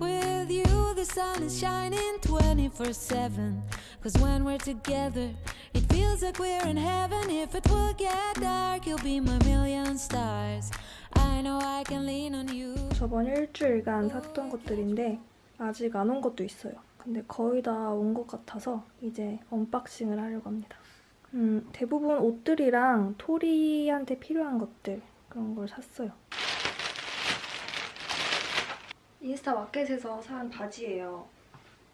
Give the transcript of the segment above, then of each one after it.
With you, the sun is shining 24 7. Cause when we're together, it feels like we're in heaven. If it will get dark, you'll be my million stars. I know I can lean on you. 저번 일주일간 샀던 것들인데 아직 안 온 것도 있어요. 근데 거의 다 온 것 같아서 이제 언박싱을 하려고 합니다. 음, 대부분 옷들이랑 토리한테 필요한 것들 그런 걸 샀어요. 인스타 마켓에서 산 바지예요.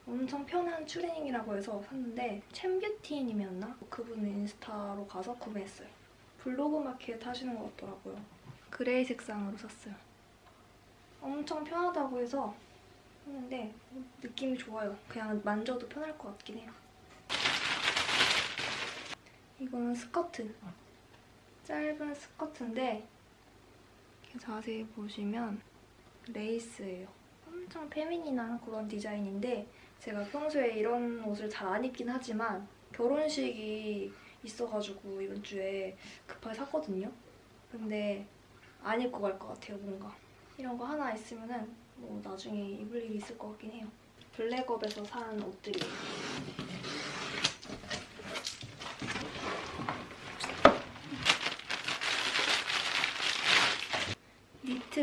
엄청 편한 추리닝이라고 해서 샀는데 챔뷰티님이었나? 그분 인스타로 가서 구매했어요. 블로그 마켓 하시는 것 같더라고요. 그레이 색상으로 샀어요. 엄청 편하다고 해서 샀는데 느낌이 좋아요. 그냥 만져도 편할 것 같긴 해요. 이거는 스커트. 짧은 스커트인데 이렇게 자세히 보시면 레이스예요. 엄청 페미닌한 그런 디자인인데 제가 평소에 이런 옷을 잘 안 입긴 하지만 결혼식이 있어가지고 이번 주에 급하게 샀거든요. 근데 안 입고 갈 것 같아요, 뭔가. 이런 거 하나 있으면 은 뭐 나중에 입을 일이 있을 것 같긴 해요. 블랙업에서 산 옷들이에요.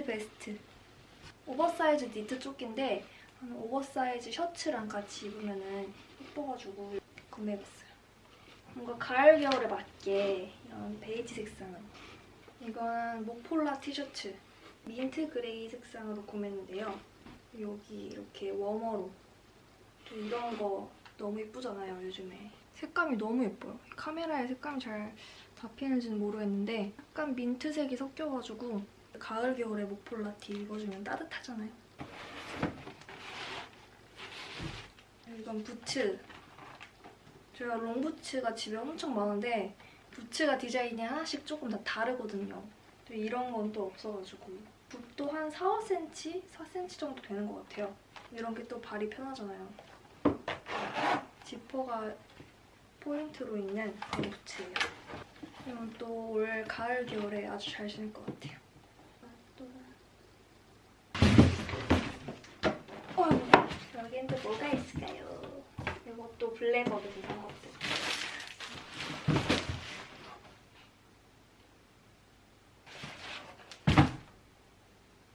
니트 베스트. 오버사이즈 니트 조끼인데 오버사이즈 셔츠랑 같이 입으면 예뻐가지고 구매해봤어요. 뭔가 가을 겨울에 맞게 이런 베이지 색상은 이거는 목폴라 티셔츠 민트 그레이 색상으로 구매했는데요. 여기 이렇게 warmer로 또 이런 거 너무 예쁘잖아요, 요즘에. 색감이 너무 예뻐요. 카메라에 색감이 잘 잡히는지는 모르겠는데 약간 민트색이 섞여가지고 가을, 겨울에 목폴라티 입어주면 따뜻하잖아요. 이건 부츠. 제가 롱부츠가 집에 엄청 많은데 부츠가 디자인이 하나씩 조금 다 다르거든요. 이런 건 또 없어가지고 붓도 한 4, 5cm? 4cm 정도 되는 것 같아요. 이런 게 또 발이 편하잖아요. 지퍼가 포인트로 있는 그런 부츠예요. 이건 또 올 가을, 겨울에 아주 잘 신을 것 같아요. 또 어, 여긴 또 뭐가 있을까요? 이것도 블랙업에서 산 것들.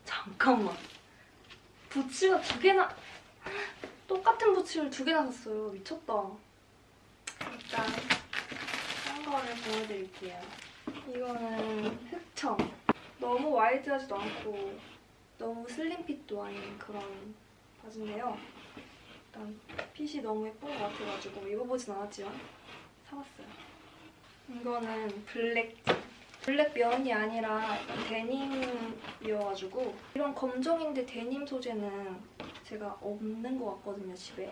잠깐만. 부츠가 두 개나 똑같은 부츠를 두 개나 샀어요. 미쳤다. 일단 싼 거를 보여드릴게요. 이거는 흑청. 너무 wide하지도 않고 너무 slim fit도 아닌 그런 바지인데요. 일단 핏이 너무 예쁜 것 같아가지고 입어보진 않았지만 사봤어요. 이거는 블랙 블랙 면이 아니라 데님이어가지고 이런 검정인데 데님 소재는 제가 없는 것 같거든요, 집에.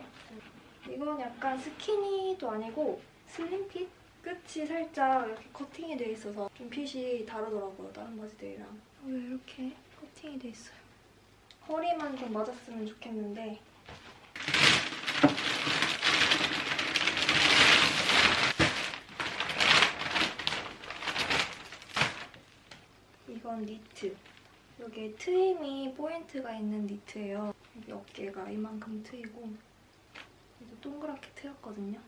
이건 약간 스키니도 아니고 슬림 핏? 끝이 살짝 이렇게 커팅이 돼 있어서 좀 핏이 다르더라고요, 다른 바지들이랑. 왜 이렇게 커팅이 돼 있어요? 허리만 좀 맞았으면 좋겠는데 이건 니트. 여기에 트임이 포인트가 있는 니트예요. 여기 어깨가 이만큼 트이고 여기 동그랗게 트였거든요.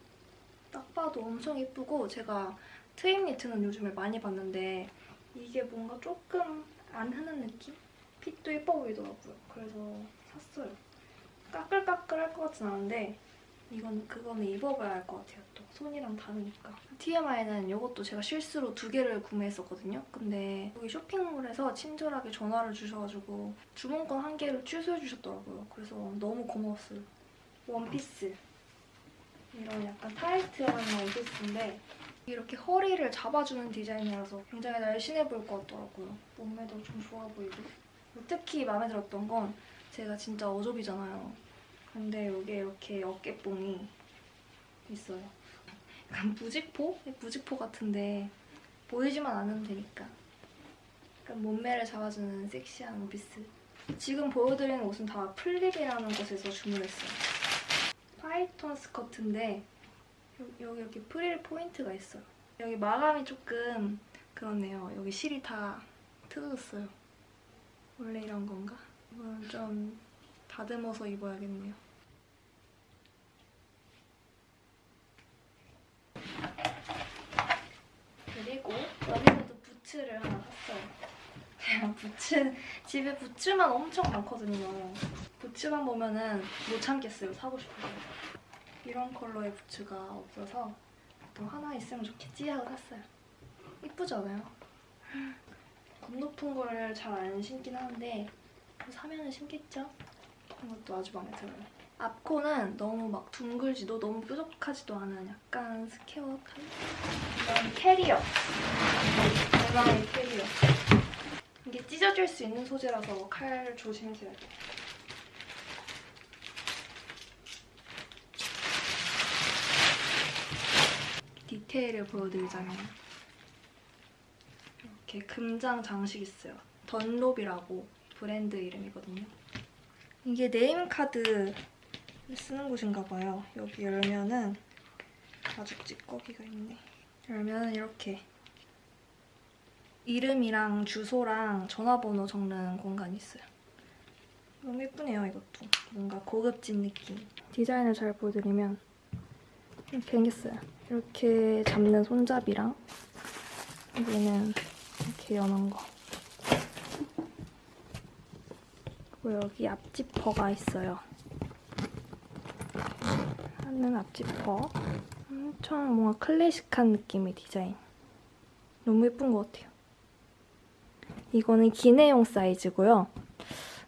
딱 봐도 엄청 예쁘고 제가 트임 니트는 요즘에 많이 봤는데 이게 뭔가 조금 안 흔한 느낌? fit도 예뻐 보이더라고요. 그래서 샀어요. 까끌까끌할 것 같진 않은데 이건 그거는 입어봐야 할 것 같아요. 또 손이랑 다르니까. TMI는 이것도 제가 실수로 두 개를 구매했었거든요. 근데 여기 쇼핑몰에서 친절하게 전화를 주셔가지고 주문 건 한 개를 취소해 주셨더라고요. 그래서 너무 고마웠어요. 원피스. 이런 약간 타이트한 원피스인데 이렇게 허리를 잡아주는 디자인이라서 굉장히 날씬해 보일 것 같더라고요. 몸매도 좀 좋아 보이고. 특히 마음에 들었던 건 제가 진짜 어좁이잖아요. 근데 여기에 이렇게 어깨뽕이 있어요. 약간 무직포? 무직포 같은데 보이지만 않으면 되니까. 약간 몸매를 잡아주는 섹시한 원피스. 지금 보여드리는 옷은 다 플립이라는 곳에서 주문했어요. python 스커트인데 여기 이렇게 프릴 포인트가 있어요. 여기 마감이 조금 그렇네요. 여기 실이 다 뜯어졌어요. 원래 이런 건가? 이건 좀 다듬어서 입어야겠네요. 그리고 여기서도 부츠를 하나 샀어요. 제가 부츠, 집에 부츠만 엄청 많거든요. 부츠만 보면은 못 참겠어요. 사고 싶어서. 이런 컬러의 부츠가 없어서 또 하나 있으면 좋겠지 하고 샀어요. 이쁘지 않아요? 굽 높은 거를 잘안 신긴 하는데 뭐 사면은 신겠죠? 이것도 아주 마음에 들어요. 앞코는 너무 막 둥글지도 너무 뾰족하지도 않은 약간 square 타입? 이런 캐리어. 대망의 캐리어. 이게 찢어질 수 있는 소재라서 칼 조심해야 돼요. 디테일을 보여드리자면 이렇게 금장 장식 있어요. 던롭이라고 브랜드 이름이거든요. 이게 name card 쓰는 곳인가 봐요. 여기 열면은 아주 찌꺼기가 있네. 열면은 이렇게 이름이랑 주소랑 전화번호 적는 공간이 있어요. 너무 예쁘네요, 이것도. 뭔가 고급진 느낌. 디자인을 잘 보여드리면 이렇게 생겼어요. 이렇게 잡는 손잡이랑 여기는 이렇게 여는 거. 그리고 여기 앞지퍼가 있어요. 하는 앞지퍼. 엄청 뭔가 클래식한 느낌의 디자인. 너무 예쁜 것 같아요. 이거는 기내용 사이즈고요.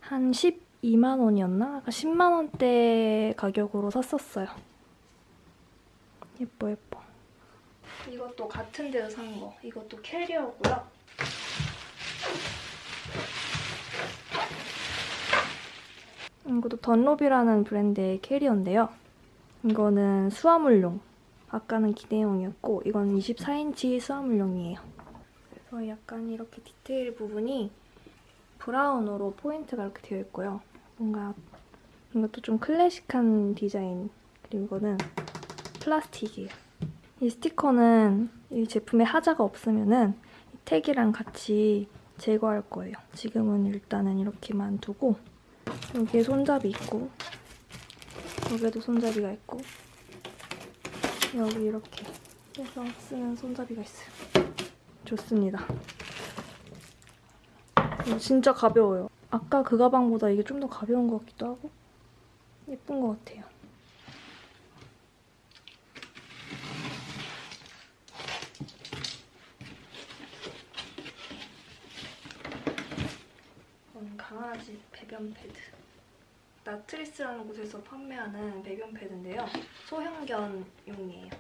한 12만 원이었나? 아까 10만 원대 가격으로 샀었어요. 예뻐 예뻐. 이것도 같은 데서 산 거. 이것도 캐리어고요. 이것도 던롭이라는 브랜드의 캐리어인데요. 이거는 수화물용. 아까는 기내용이었고 이건 24인치 수화물용이에요. 그래서 약간 이렇게 디테일 부분이 브라운으로 포인트가 이렇게 되어 있고요. 뭔가 이것도 좀 클래식한 디자인. 그리고 이거는 플라스틱이에요. 이 스티커는 이 제품에 하자가 없으면은 이 택이랑 같이 제거할 거예요. 지금은 일단은 이렇게만 두고 여기에 손잡이 있고 여기에도 손잡이가 있고 여기 이렇게 해서 쓰는 손잡이가 있어요. 좋습니다. 이거 진짜 가벼워요. 아까 그 가방보다 이게 좀 더 가벼운 것 같기도 하고 예쁜 것 같아요. 강아지 배변 패드. 나트리스라는 곳에서 판매하는 배변 패드인데요. 소형견용이에요.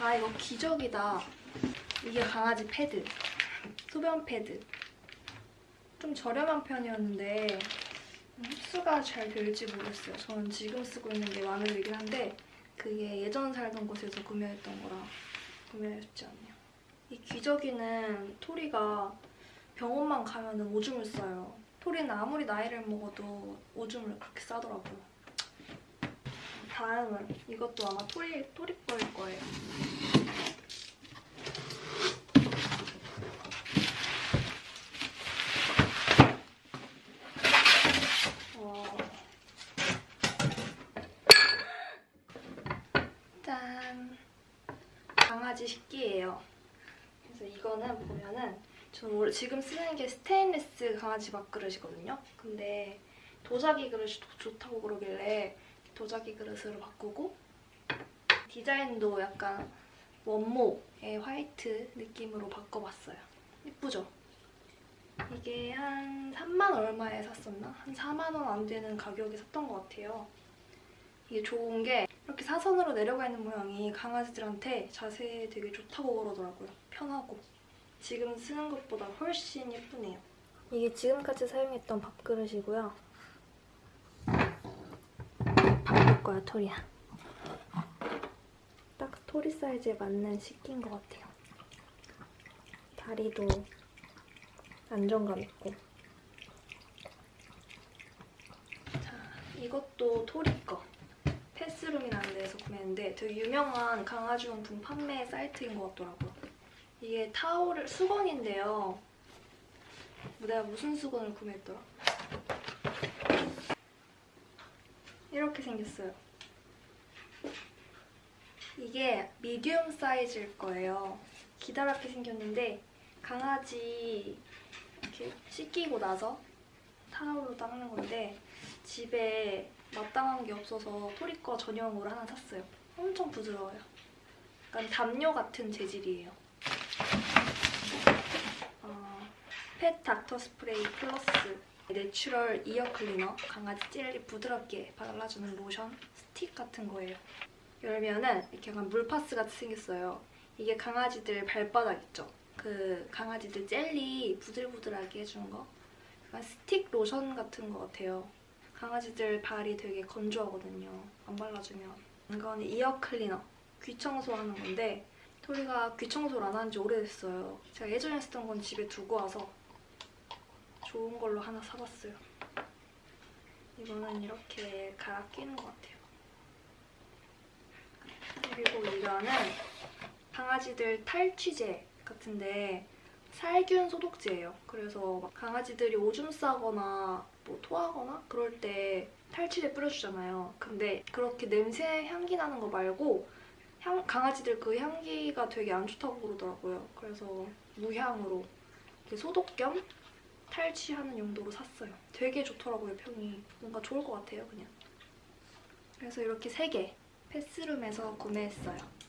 아 이거 기적이다. 이게 강아지 패드. 소변 패드. 좀 저렴한 편이었는데 흡수가 잘 될지 모르겠어요. 저는 지금 쓰고 있는 게 들긴 한데 그게 예전 살던 곳에서 구매했던 거라 구매가 쉽지 않네요. 이 기저귀는 토리가 병원만 가면 오줌을 싸요. 토리는 아무리 나이를 먹어도 오줌을 그렇게 싸더라고요. 다음은 이것도 아마 토리, 토리 거일 거예요. 어. 짠! 강아지 식기예요. 그래서 이거는 보면은 저는 지금 쓰는 게 스테인리스 강아지 밥그릇이거든요. 근데 도자기 그릇이 더 좋다고 그러길래 도자기 그릇으로 바꾸고 디자인도 약간 원목의 화이트 느낌으로 바꿔봤어요. 예쁘죠? 이게 한 3만 얼마에 샀었나? 한 4만 원 안 되는 가격에 샀던 것 같아요. 이게 좋은 게 이렇게 사선으로 내려가 있는 모양이 강아지들한테 자세에 되게 좋다고 그러더라고요. 편하고. 지금 쓰는 것보다 훨씬 예쁘네요. 이게 지금까지 사용했던 밥그릇이고요. 바꿀 거야, 토리야. 딱 토리 사이즈에 맞는 식기인 것 같아요. 다리도 안정감 있고. 자, 이것도 토리 거. 패스룸이라는 데에서 구매했는데 되게 유명한 강아지용품 판매 사이트인 것 같더라고요. 이게 타올 수건인데요. 내가 무슨 수건을 구매했더라? 이렇게 생겼어요. 이게 미디움 사이즈일 거예요. 기다랗게 생겼는데 강아지 이렇게 씻기고 나서 타올로 닦는 건데 집에 마땅한 게 없어서 토리꺼 전용으로 하나 샀어요. 엄청 부드러워요. 약간 담요 같은 재질이에요. 어, Pet Doctor spray plus natural ear cleaner 강아지 젤리 부드럽게 발라주는 로션 스틱 같은 거예요. 열면은 이렇게 약간 물파스 같이 생겼어요. 이게 강아지들 발바닥 있죠? 그 강아지들 젤리 부들부들하게 해주는 거. 약간 스틱 로션 같은 거 같아요. 강아지들 발이 되게 건조하거든요. 안 발라주면. 이거는 이어 클리너. 귀 청소하는 건데 토리가 귀 청소를 안 한 지 오래됐어요. 제가 예전에 쓰던 건 집에 두고 와서 좋은 걸로 하나 사봤어요. 이거는 이렇게 갈아 끼는 것 같아요. 그리고 이거는 강아지들 탈취제 같은데 살균 소독제예요. 그래서 막 강아지들이 오줌 싸거나 뭐 토하거나 그럴 때 탈취제 뿌려주잖아요. 근데 그렇게 냄새 향기 나는 거 말고 향, 강아지들 그 향기가 되게 안 좋다고 그러더라고요. 그래서 무향으로 소독 겸 탈취하는 용도로 샀어요. 되게 좋더라고요, 평이. 뭔가 좋을 것 같아요, 그냥. 그래서 이렇게 세개 패스룸에서 구매했어요.